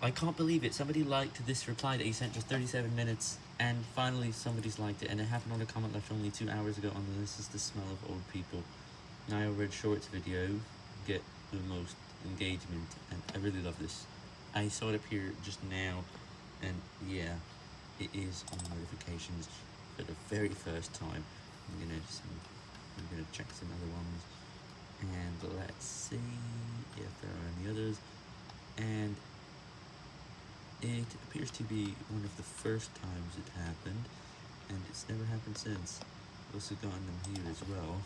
I can't believe it. Somebody liked this reply that he sent just 37 minutes, and finally somebody's liked it, and it happened on a comment left only two hours ago on the This is the Smell of Old People. Now Red Shorts video get the most engagement, and I really love this. I saw it appear just now, and yeah, it is on notifications for the very first time. I'm gonna just, I'm gonna check some other ones, and let's see if there are any others, and it appears to be one of the first times it happened, and it's never happened since. Also gotten them here as well.